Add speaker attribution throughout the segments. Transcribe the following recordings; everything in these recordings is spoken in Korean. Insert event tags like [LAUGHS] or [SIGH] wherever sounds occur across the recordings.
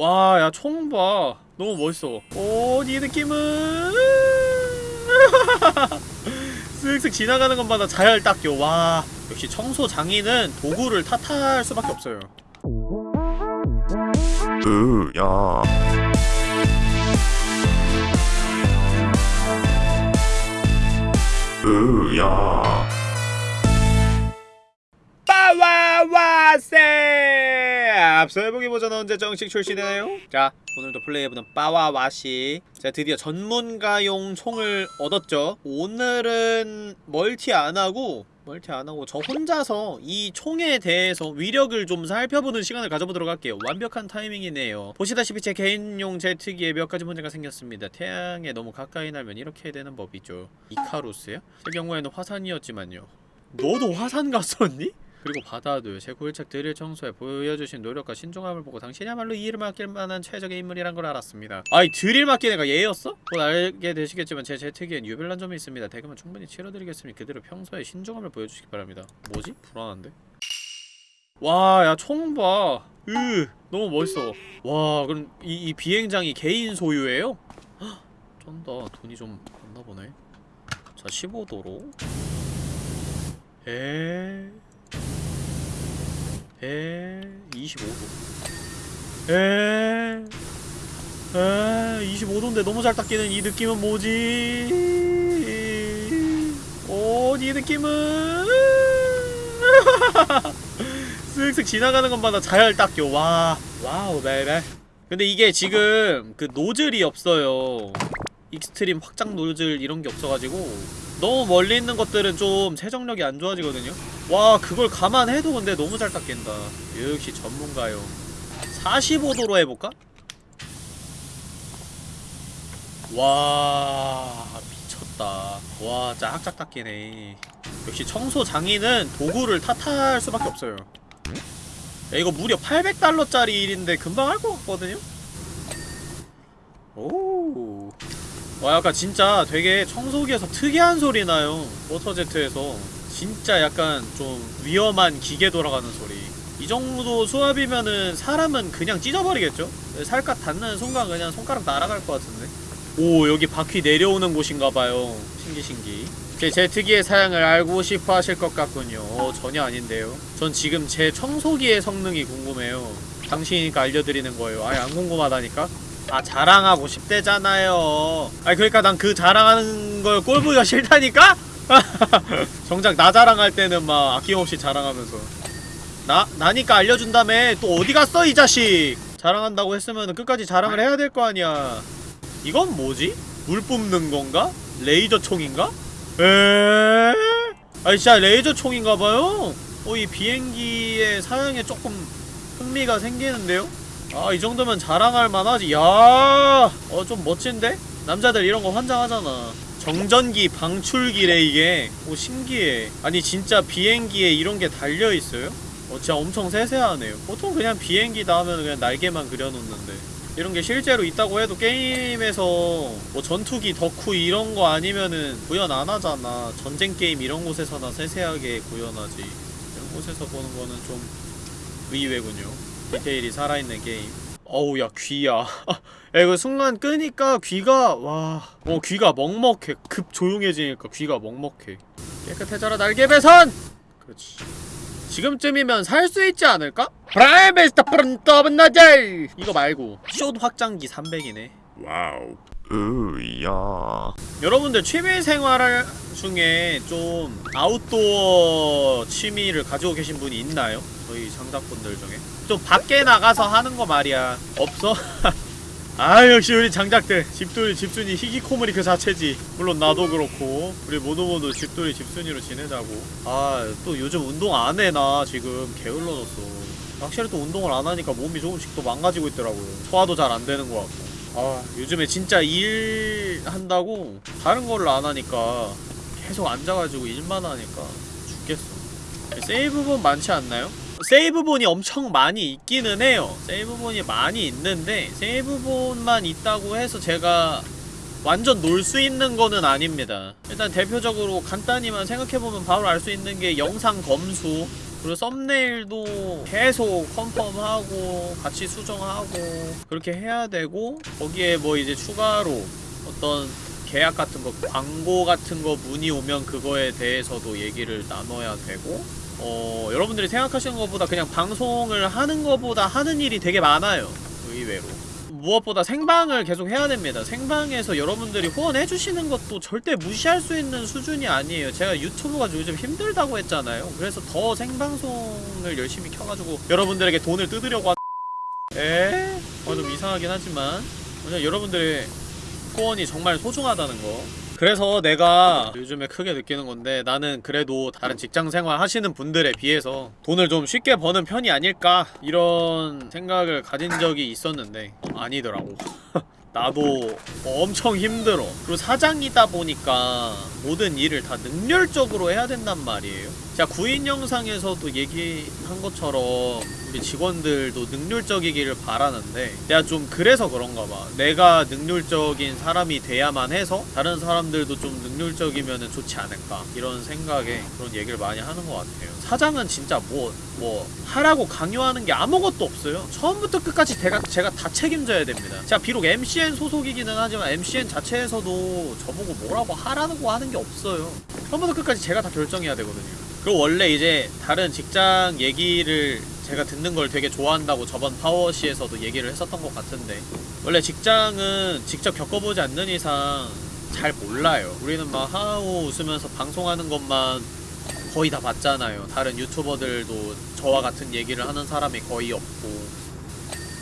Speaker 1: 와, 야, 총 봐. 너무 멋있어. 오, 이 느낌은. [LAUGHS] 쓱쓱 지나가는 것마다 잘 닦여. 와. 역시 청소 장인은 도구를 탓할 수밖에 없어요.
Speaker 2: 으야 으야
Speaker 1: 빠와와세! 앞서 해보기 버전 언제 정식 출시되나요? 자, 오늘도 플레이해보는 빠와와시 제가 드디어 전문가용 총을 얻었죠 오늘은 멀티 안하고 멀티 안하고 저 혼자서 이 총에 대해서 위력을 좀 살펴보는 시간을 가져보도록 할게요 완벽한 타이밍이네요 보시다시피 제 개인용 제트기에 몇 가지 문제가 생겼습니다 태양에 너무 가까이 날면 이렇게 되는 법이죠 이카루스요? 제 경우에는 화산이었지만요 너도 화산 갔었니? 그리고 바다도 제 굴착 드릴 청소에 보여주신 노력과 신중함을 보고 당신이야말로 이 일을 맡길 만한 최적의 인물이란 걸 알았습니다. 아이 드릴 맡긴 애가 얘였어? 곧 알게 되시겠지만 제 재택기엔 유별난 점이 있습니다. 대금은 충분히 치러드리겠으니 그대로 평소에 신중함을 보여주시기 바랍니다. 뭐지? 불안한데? 와, 야, 총 봐. 으, 너무 멋있어. 와, 그럼 이, 이 비행장이 개인 소유예요? 헉, 쩐다. 돈이 좀 없나 보네. 자, 15도로. 에. 에 25도 에 에, 25도인데 너무 잘 닦이는 이 느낌은 뭐지? 오, 이 느낌은 [LAUGHS] 쓱쓱 지나가는 것마다 잘 닦여. 와, wow, baby. 근데 이게 지금 그 노즐이 없어요. extreme 확장 노즐 이런 게 없어가지고 너무 멀리 있는 것들은 좀 세정력이 안 좋아지거든요? 와 그걸 감안해도 근데 너무 잘 닦인다 역시 전문가용 45도로 해볼까? 와 미쳤다 와 짝짝 닦이네 역시 청소 장인은 도구를 탓할 수밖에 없어요 야, 이거 무려 800달러짜리 일인데 금방 할 것 같거든요? 오. 와 약간 진짜 되게 청소기에서 특이한 소리 나요. 워터제트에서. 진짜 약간 좀 위험한 기계 돌아가는 소리. 이 정도 수압이면은 사람은 그냥 찢어버리겠죠? 살갗 닿는 순간 그냥 손가락 날아갈 것 같은데. 오 여기 바퀴 내려오는 곳인가봐요. 신기 신기. 제 제트기의 사양을 알고 싶어 하실 것 같군요. 어, 전혀 아닌데요. 전 지금 제 청소기의 성능이 궁금해요. 당신이니까 알려드리는 거예요. 아예 안 궁금하다니까 아 자랑하고 싶대잖아요 아니 그러니까 난 그 자랑하는 걸 꼴보기가 싫다니까? [LAUGHS] 정작 나 자랑할 때는 막 아낌없이 자랑하면서 나? 나니까 알려준다며 또 어디 갔어 이 자식 자랑한다고 했으면 끝까지 자랑을 해야 될 거 아니야 이건 뭐지? 물 뿜는 건가? 레이저 총인가? 에 아니 진짜 레이저 총인가봐요? 어 이 비행기의 사양에 조금 흥미가 생기는데요? 아, 이 정도면 자랑할 만하지. 야, 어, 좀 멋진데? 남자들 이런 거 환장하잖아. 정전기 방출기래, 이게. 오, 신기해. 아니, 진짜 비행기에 이런 게 달려있어요? 어, 진짜 엄청 세세하네요. 보통 그냥 비행기다 하면 그냥 날개만 그려놓는데. 이런 게 실제로 있다고 해도 게임에서 뭐 전투기, 덕후 이런 거 아니면은 구현 안 하잖아. 전쟁 게임 이런 곳에서나 세세하게 구현하지. 이런 곳에서 보는 거는 좀 의외군요. 디테일이 살아있는 게임. 어우 야 귀야. 야 이거 순간 끄니까 귀가 와. 어 귀가 먹먹해. 급 조용해지니까 귀가 먹먹해. 깨끗해져라 날개 배선! 그렇지. 지금쯤이면 살 수 있지 않을까? 프라이베스타 프론터브 나젤! 이거 말고 숏 확장기 300이네.
Speaker 2: 와우. 으야.
Speaker 1: 여러분들 취미생활 중에 좀 아웃도어 취미를 가지고 계신 분이 있나요? 저희 장작분들 중에 좀 밖에 나가서 하는 거 말이야. 없어? [LAUGHS] 아 역시 우리 장작들. 집돌이 집순이 희귀코물이 그 자체지. 물론 나도 그렇고 우리 모두 모두 집돌이 집순이로 지내자고. 아 또 요즘 운동 안 해 나. 지금 게을러졌어. 확실히 또 운동을 안 하니까 몸이 조금씩 또 망가지고 있더라고요. 소화도 잘 안 되는 것 같고. 아 요즘에 진짜 일 한다고 다른 거를 안 하니까 계속 앉아가지고 일만 하니까 죽겠어. 세이브본 많지 않나요? 세이브본이 엄청 많이 있기는 해요. 세이브본이 많이 있는데 세이브본만 있다고 해서 제가 완전 놀 수 있는 거는 아닙니다. 일단 대표적으로 간단히만 생각해보면 바로 알 수 있는 게 영상 검수 그리고 썸네일도 계속 컨펌하고 같이 수정하고 그렇게 해야 되고 거기에 뭐 이제 추가로 어떤 계약 같은 거 광고 같은 거 문의 오면 그거에 대해서도 얘기를 나눠야 되고 어 여러분들이 생각하시는 것보다 그냥 방송을 하는 것보다 하는 일이 되게 많아요 의외로 무엇보다 생방을 계속 해야 됩니다. 생방에서 여러분들이 후원해주시는 것도 절대 무시할 수 있는 수준이 아니에요. 제가 유튜브가 요즘 힘들다고 했잖아요. 그래서 더 생방송을 열심히 켜가지고 여러분들에게 돈을 뜯으려고 하... 에? 어, 좀 이상하긴 하지만 그냥 여러분들의 후원이 정말 소중하다는 거 그래서 내가 요즘에 크게 느끼는 건데 나는 그래도 다른 직장 생활 하시는 분들에 비해서 돈을 좀 쉽게 버는 편이 아닐까 이런 생각을 가진 적이 있었는데 아니더라고. [LAUGHS] 나도 엄청 힘들어. 그리고 사장이다 보니까 모든 일을 다 능률적으로 해야 된단 말이에요 자 구인 영상에서도 얘기한 것처럼 우리 직원들도 능률적이기를 바라는데 내가 좀 그래서 그런가 봐. 내가 능률적인 사람이 돼야만 해서 다른 사람들도 좀 능률적이면 좋지 않을까. 이런 생각에 그런 얘기를 많이 하는 것 같아요. 사장은 진짜 뭐뭐 하라고 강요하는 게 아무것도 없어요. 처음부터 끝까지 제가, 제가 다 책임져야 됩니다. 자 비록 MCN 소속이기는 하지만 MCN 자체에서도 저보고 뭐라고 하라고 하는 게 없어요. 처음부터 끝까지 제가 다 결정해야 되거든요 그리고 원래 이제 다른 직장 얘기를 제가 듣는 걸 되게 좋아한다고 저번 파워시에서도 얘기를 했었던 것 같은데 원래 직장은 직접 겪어보지 않는 이상 잘 몰라요. 우리는 막 하하호 웃으면서 방송하는 것만 거의 다 봤잖아요. 다른 유튜버들도 저와 같은 얘기를 하는 사람이 거의 없고.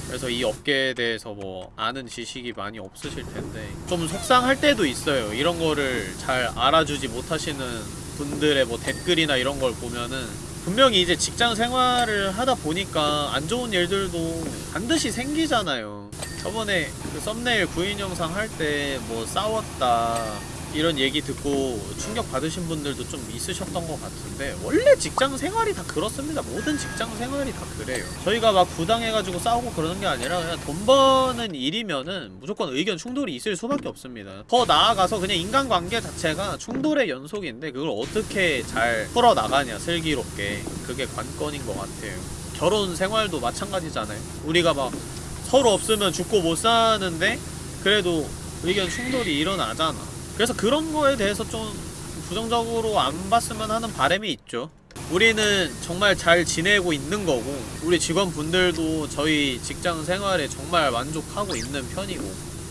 Speaker 1: 그래서 이 업계에 대해서 뭐 아는 지식이 많이 없으실 텐데 좀 속상할 때도 있어요. 이런 거를 잘 알아주지 못하시는 분들의 뭐 댓글이나 이런 걸 보면은 분명히 이제 직장 생활을 하다 보니까 안 좋은 일들도 반드시 생기잖아요. 저번에 그 썸네일 구인 영상 할 때 뭐 싸웠다 이런 얘기 듣고 충격 받으신 분들도 좀 있으셨던 것 같은데 원래 직장 생활이 다 그렇습니다. 모든 직장 생활이 다 그래요. 저희가 막 부당해가지고 싸우고 그러는 게 아니라 그냥 돈 버는 일이면은 무조건 의견 충돌이 있을 수밖에 없습니다. 더 나아가서 그냥 인간관계 자체가 충돌의 연속인데 그걸 어떻게 잘 풀어나가냐 슬기롭게 그게 관건인 것 같아요. 결혼 생활도 마찬가지잖아요. 우리가 막 서로 없으면 죽고 못 사는데 그래도 의견 충돌이 일어나잖아 그래서 그런 거에 대해서 좀 부정적으로 안 봤으면 하는 바람이 있죠. 우리는 정말 잘 지내고 있는 거고 우리 직원분들도 저희 직장 생활에 정말 만족하고 있는 편이고.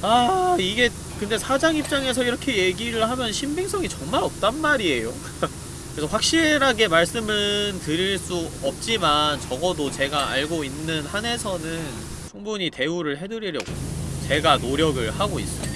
Speaker 1: 아 이게 근데 사장 입장에서 이렇게 얘기를 하면 신빙성이 정말 없단 말이에요. [LAUGHS] 그래서 확실하게 말씀은 드릴 수 없지만 적어도 제가 알고 있는 한에서는 충분히 대우를 해드리려고 제가 노력을 하고 있습니다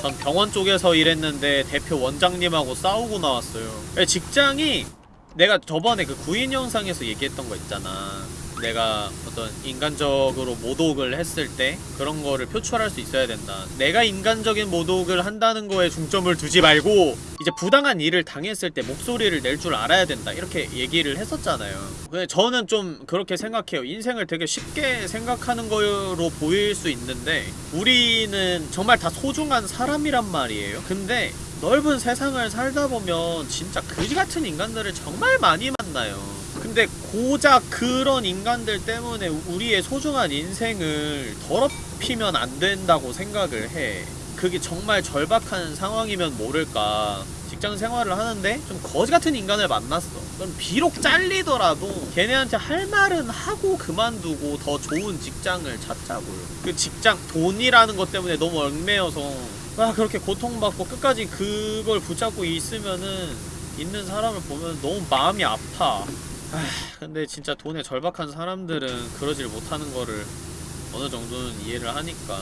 Speaker 1: 전 병원 쪽에서 일했는데 대표 원장님하고 싸우고 나왔어요. 직장이 내가 저번에 그 구인 영상에서 얘기했던 거 있잖아 내가 어떤 인간적으로 모독을 했을 때 그런 거를 표출할 수 있어야 된다. 내가 인간적인 모독을 한다는 거에 중점을 두지 말고 이제 부당한 일을 당했을 때 목소리를 낼 줄 알아야 된다. 이렇게 얘기를 했었잖아요. 근데 저는 좀 그렇게 생각해요. 인생을 되게 쉽게 생각하는 거로 보일 수 있는데 우리는 정말 다 소중한 사람이란 말이에요. 근데 넓은 세상을 살다 보면 진짜 그지 같은 인간들을 정말 많이 만나요 근데 고작 그런 인간들 때문에 우리의 소중한 인생을 더럽히면 안 된다고 생각을 해. 그게 정말 절박한 상황이면 모를까. 직장 생활을 하는데 좀 거지 같은 인간을 만났어. 그럼 비록 잘리더라도 걔네한테 할 말은 하고 그만두고 더 좋은 직장을 찾자고요 그 직장 돈이라는 것 때문에 너무 얽매여서 아 그렇게 고통받고 끝까지 그걸 붙잡고 있으면은 있는 사람을 보면 너무 마음이 아파. 아 근데 진짜 돈에 절박한 사람들은 그러질 못하는 거를 어느 정도는 이해를 하니까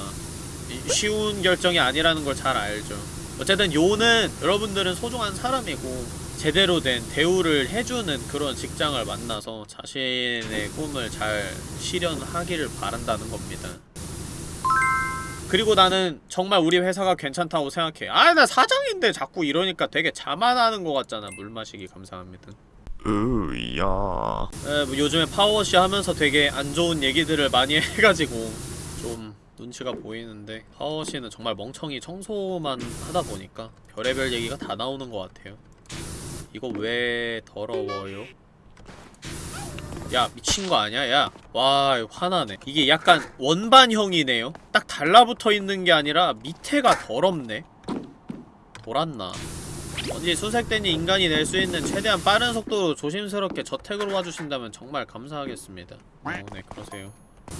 Speaker 1: 이- 쉬운 결정이 아니라는 걸 잘 알죠. 어쨌든 요는 여러분들은 소중한 사람이고 제대로 된 대우를 해주는 그런 직장을 만나서 자신의 꿈을 잘 실현하기를 바란다는 겁니다. 그리고 나는 정말 우리 회사가 괜찮다고 생각해. 아 나 사장인데 자꾸 이러니까 되게 자만하는 것 같잖아. 물 마시기 감사합니다
Speaker 2: 으야.
Speaker 1: 에, 뭐 요즘에 파워워시 하면서 되게 안 좋은 얘기들을 많이 [LAUGHS] 해가지고 좀 눈치가 보이는데 파워워시는 정말 멍청이 청소만 하다 보니까 별의별 얘기가 다 나오는 것 같아요. 이거 왜 더러워요? 야 미친 거 아니야? 야 와 화나네. 이게 약간 원반형이네요. 딱 달라붙어 있는 게 아니라 밑에가 더럽네. 돌았나 언제 수색된이 인간이 낼 수 있는 최대한 빠른 속도로 조심스럽게 저택으로 와주신다면 정말 감사하겠습니다 어, 네 그러세요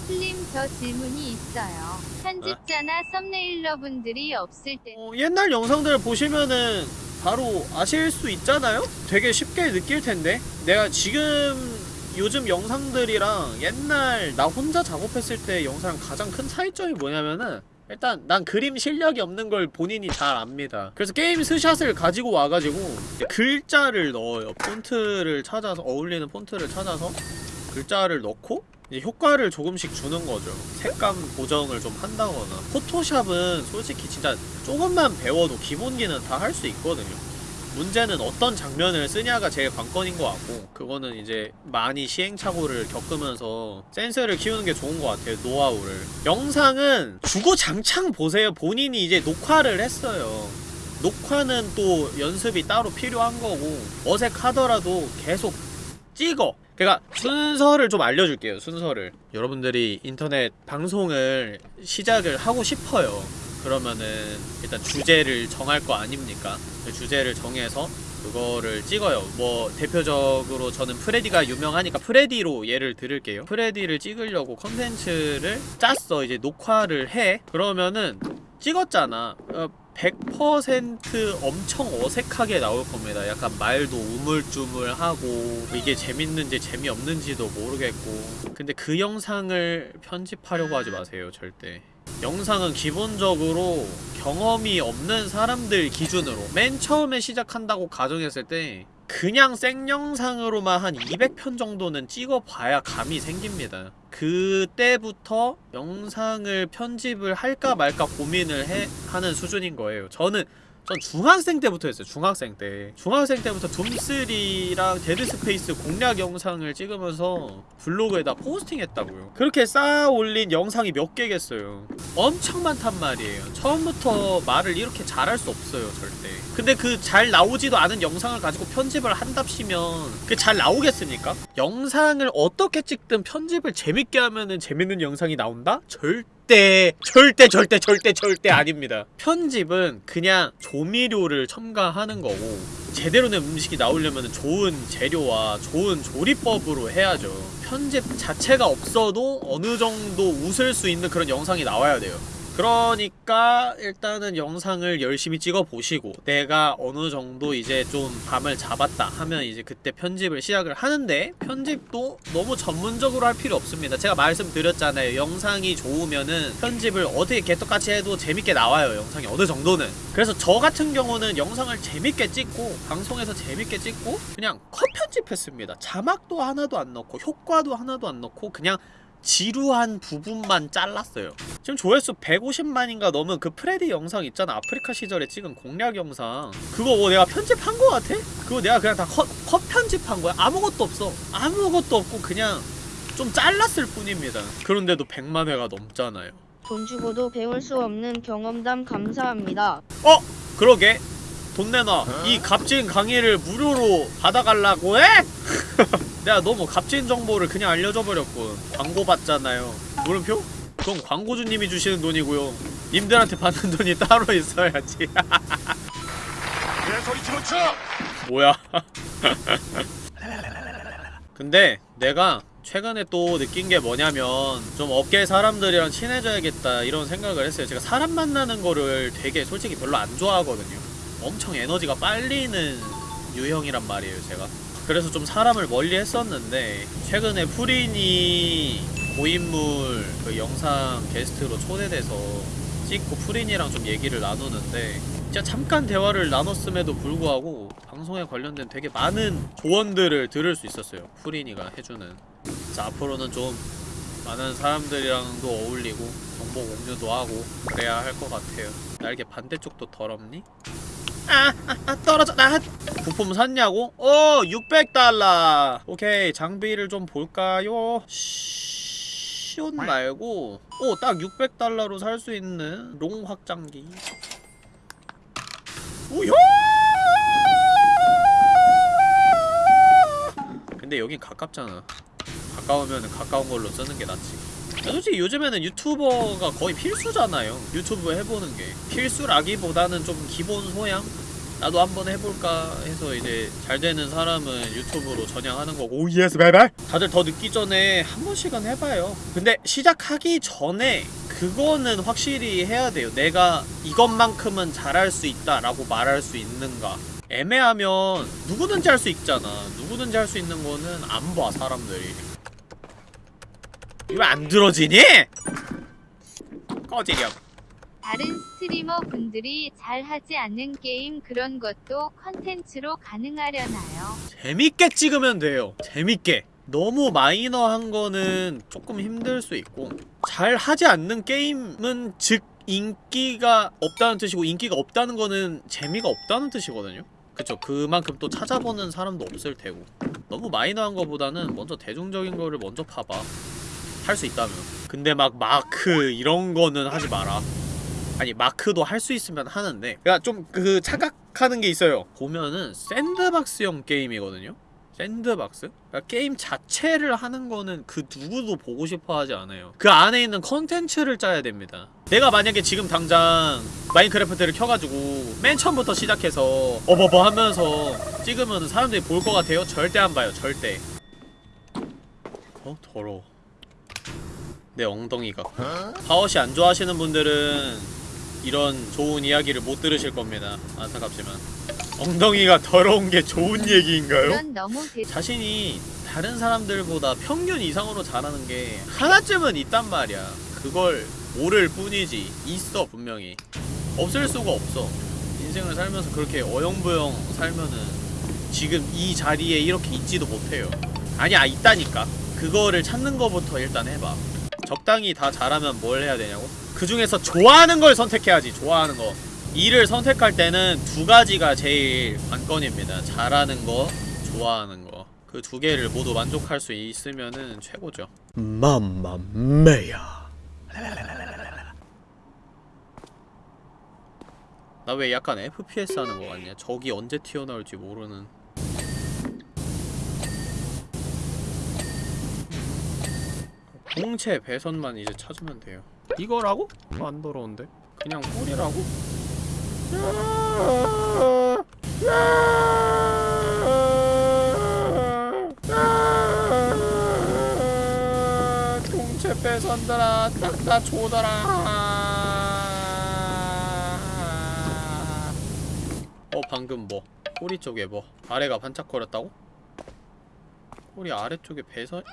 Speaker 3: 슬림 저 질문이 있어요. 편집자나 썸네일러분들이 없을 때
Speaker 1: 어, 옛날 영상들 보시면은 바로 아실 수 있잖아요? 되게 쉽게 느낄 텐데 내가 지금 요즘 영상들이랑 옛날 나 혼자 작업했을 때 영상 가장 큰 차이점이 뭐냐면은 일단 난 그림 실력이 없는 걸 본인이 잘 압니다 그래서 게임 스샷을 가지고 와가지고 글자를 넣어요 폰트를 찾아서 어울리는 폰트를 찾아서 글자를 넣고 이제 효과를 조금씩 주는 거죠. 색감 보정을 좀 한다거나. 포토샵은 솔직히 진짜 조금만 배워도 기본기는 다 할 수 있거든요. 문제는 어떤 장면을 쓰냐가 제일 관건인 것 같고 그거는 이제 많이 시행착오를 겪으면서 센스를 키우는 게 좋은 것 같아요 노하우를. 영상은 주구장창 보세요. 본인이 이제 녹화를 했어요. 녹화는 또 연습이 따로 필요한 거고 어색하더라도 계속 찍어. 그러니까 순서를 좀 알려줄게요 순서를. 여러분들이 인터넷 방송을 시작을 하고 싶어요 그러면은 일단 주제를 정할 거 아닙니까? 그 주제를 정해서 그거를 찍어요. 뭐 대표적으로 저는 프레디가 유명하니까 프레디로 예를 들을게요. 프레디를 찍으려고 컨텐츠를 짰어. 이제 녹화를 해. 그러면은 찍었잖아. 어, 100% 엄청 어색하게 나올 겁니다. 약간 말도 우물쭈물하고 이게 재밌는지 재미없는지도 모르겠고. 근데 그 영상을 편집하려고 하지 마세요 절대. 영상은 기본적으로 경험이 없는 사람들 기준으로. 맨 처음에 시작한다고 가정했을 때 그냥 생영상으로만 한 200편 정도는 찍어봐야 감이 생깁니다. 그때부터 영상을 편집을 할까 말까 고민을 해 하는 수준인 거예요. 저는 전 중학생 때부터 했어요. 중학생 때. 중학생 때부터 Doom 3랑 Dead Space 공략 영상을 찍으면서 블로그에다 포스팅했다고요. 그렇게 쌓아 올린 영상이 몇 개겠어요. 엄청 많단 말이에요. 처음부터 말을 이렇게 잘할 수 없어요, 절대. 근데 그 잘 나오지도 않은 영상을 가지고 편집을 한답시면 그잘 나오겠습니까? 영상을 어떻게 찍든 편집을 재밌게 하면은 재밌는 영상이 나온다? 절대 절대 절대 절대 절대 아닙니다. 편집은 그냥 조미료를 첨가하는 거고 제대로 된 음식이 나오려면 좋은 재료와 좋은 조리법으로 해야죠. 편집 자체가 없어도 어느 정도 웃을 수 있는 그런 영상이 나와야 돼요. 그러니까 일단은 영상을 열심히 찍어 보시고 내가 어느 정도 이제 좀 감을 잡았다 하면 이제 그때 편집을 시작을 하는데 편집도 너무 전문적으로 할 필요 없습니다. 제가 말씀드렸잖아요. 영상이 좋으면은 편집을 어떻게 개떡같이 해도 재밌게 나와요. 영상이 어느 정도는. 그래서 저 같은 경우는 영상을 재밌게 찍고 방송에서 재밌게 찍고 그냥 컷 편집했습니다. 자막도 하나도 안 넣고 효과도 하나도 안 넣고 그냥 지루한 부분만 잘랐어요. 지금 조회수 150만인가 넘은 그 프레디 영상 있잖아. 아프리카 시절에 찍은 공략 영상. 그거 뭐 내가 편집한 거 같아? 그거 내가 그냥 다 컷, 컷 편집한 거야. 아무것도 없어. 아무것도 없고 그냥 좀 잘랐을 뿐입니다. 그런데도 100만 회가 넘잖아요.
Speaker 4: 돈 주고도 배울 수 없는 경험담 감사합니다.
Speaker 1: 어? 그러게. 돈 내놔. 이 값진 강의를 무료로 받아가려고 해? [LAUGHS] 내가 너무 값진 정보를 그냥 알려줘 버렸군. 광고 받잖아요. 물음표? 그건 광고주님이 주시는 돈이고요. 님들한테 받는 돈이 따로 [LAUGHS] 있어야지. 뭐야? [LAUGHS] 근데 내가 최근에 또 느낀 게 뭐냐면 좀 업계 사람들이랑 친해져야겠다 이런 생각을 했어요. 제가 사람 만나는 거를 되게 솔직히 별로 안 좋아하거든요. 엄청 에너지가 빨리는 유형이란 말이에요, 제가. 그래서 좀 사람을 멀리 했었는데 최근에 프린이 고인물 그 영상 게스트로 초대돼서 찍고 프린이랑 좀 얘기를 나누는데 진짜 잠깐 대화를 나눴음에도 불구하고 방송에 관련된 되게 많은 조언들을 들을 수 있었어요. 프린이가 해주는. 그래서 앞으로는 좀 많은 사람들이랑도 어울리고 정보 공유도 하고 그래야 할 것 같아요. 날개 반대쪽도 더럽니? 아, 아, 아 떨어져. 나 부품 샀냐고? 어 600달러. 오케이 장비를 좀 볼까요? 시온 말고. 오 딱 600달러로 살 수 있는 long 확장기. 우효! 근데 여긴 가깝잖아. 가까우면 가까운 걸로 쓰는 게 낫지 솔직히 요즘에는 유튜버가 거의 필수잖아요. 유튜브 해보는 게. 필수라기보다는 좀 기본 소양? 나도 한번 해볼까 해서 이제 잘 되는 사람은 유튜브로 전향하는 거고. oh yes bye bye. 다들 더 늦기 전에 한 번씩은 해봐요. 근데 시작하기 전에 그거는 확실히 해야 돼요. 내가 이것만큼은 잘할 수 있다 라고 말할 수 있는가. 애매하면 누구든지 할 수 있잖아. 누구든지 할 수 있는 거는 안 봐 사람들이 이거 안 들어지니? 꺼지렴.
Speaker 3: 다른 스트리머 분들이 잘 하지 않는 게임 그런 것도 컨텐츠로 가능하려나요?
Speaker 1: 재밌게 찍으면 돼요. 재밌게. 너무 마이너한 거는 조금 힘들 수 있고 잘 하지 않는 게임은 즉 인기가 없다는 뜻이고 인기가 없다는 거는 재미가 없다는 뜻이거든요. 그쵸. 그만큼 또 찾아보는 사람도 없을 테고. 너무 마이너한 거보다는 먼저 대중적인 거를 먼저 파봐 할 수 있다면. 근데 막 마크 이런 거는 하지 마라. 아니 마크도 할 수 있으면 하는데. 그니까 좀 그 착각하는 게 있어요. 보면은 sandbox형 게임이거든요? sandbox? 그러니까 게임 자체를 하는 거는 그 누구도 보고 싶어 하지 않아요. 그 안에 있는 컨텐츠를 짜야 됩니다. 내가 만약에 지금 당장 마인크래프트를 켜가지고 맨 처음부터 시작해서 어버버 하면서 찍으면 사람들이 볼 것 같아요? 절대 안 봐요 절대. 어? 더러워 내 엉덩이가. 파워시 안 좋아하시는 분들은 이런 좋은 이야기를 못 들으실 겁니다. 안타깝지만. 엉덩이가 더러운 게 좋은 얘기인가요? 자신이 다른 사람들보다 평균 이상으로 잘하는 게 하나쯤은 있단 말이야. 그걸 모를 뿐이지. 있어 분명히. 없을 수가 없어. 인생을 살면서 그렇게 어영부영 살면은 지금 이 자리에 이렇게 있지도 못해요. 아니야 있다니까. 그거를 찾는 거부터 일단 해봐 적당히 다 잘하면 뭘 해야 되냐고? 그 중에서 좋아하는 걸 선택해야지 좋아하는 거. 일을 선택할 때는 두 가지가 제일 관건입니다. 잘하는 거 좋아하는 거. 그 두 개를 모두 만족할 수 있으면은 최고죠. 맘마메야. 나 왜 약간 FPS 하는 거 같냐? 적이 언제 튀어나올지 모르는 공채 배선만 이제 찾으면 돼요 이거라고? 어, 안 더러운데? 그냥 꿀이라고? 공채 배선들아 딱다 줘더라 어 방금 뭐 꼬리 쪽에 뭐 아래가 반짝거렸다고? 꼬리 아래쪽에 배선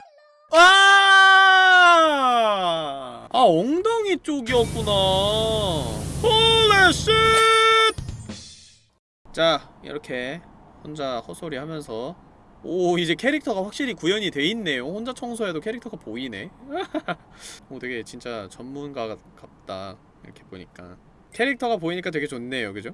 Speaker 1: 아! 아 엉덩이 쪽이었구나. 홀리 쉣! 자 이렇게 혼자 헛소리 하면서 오 이제 캐릭터가 확실히 구현이 돼 있네요. 혼자 청소해도 캐릭터가 보이네. [LAUGHS] 오 되게 진짜 전문가 같- 같다 이렇게 보니까 캐릭터가 보이니까 되게 좋네요, 그죠?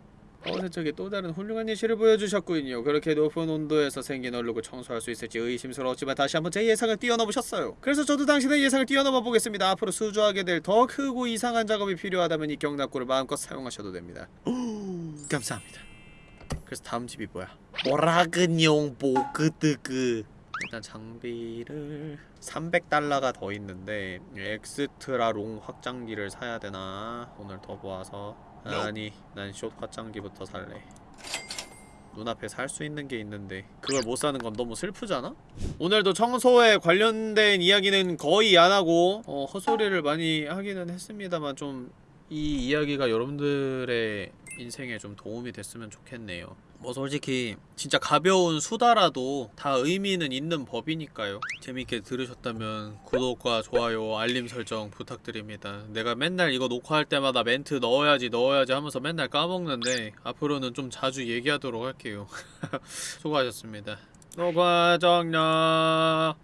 Speaker 1: 어제 쪽에 또 다른 훌륭한 예시를 보여주셨군요. 그렇게 높은 온도에서 생긴 얼룩을 청소할 수 있을지 의심스러웠지만 다시 한번 제 예상을 뛰어넘으셨어요. 그래서 저도 당신의 예상을 뛰어넘어 보겠습니다. 앞으로 수주하게 될 더 크고 이상한 작업이 필요하다면 이 경납고를 마음껏 사용하셔도 됩니다. [GASPS] 감사합니다. 그래서 다음 집이 뭐야? 오라근용 보그드그 일단 장비를 300달러가 더 있는데 extra long 확장기를 사야 되나 오늘 더 모아서 아니 난숏 확장기부터 살래 눈앞에 살 수 있는 게 있는데 그걸 못 사는 건 너무 슬프잖아? 오늘도 청소에 관련된 이야기는 거의 안 하고 어, 헛소리를 많이 하기는 했습니다만 좀 이 이야기가 여러분들의 인생에 좀 도움이 됐으면 좋겠네요. 뭐 솔직히 진짜 가벼운 수다라도 다 의미는 있는 법이니까요. 재밌게 들으셨다면 구독과 좋아요, 알림 설정 부탁드립니다. 내가 맨날 이거 녹화할 때마다 멘트 넣어야지 넣어야지 하면서 맨날 까먹는데 앞으로는 좀 자주 얘기하도록 할게요. [LAUGHS] 수고하셨습니다. 녹화 정렬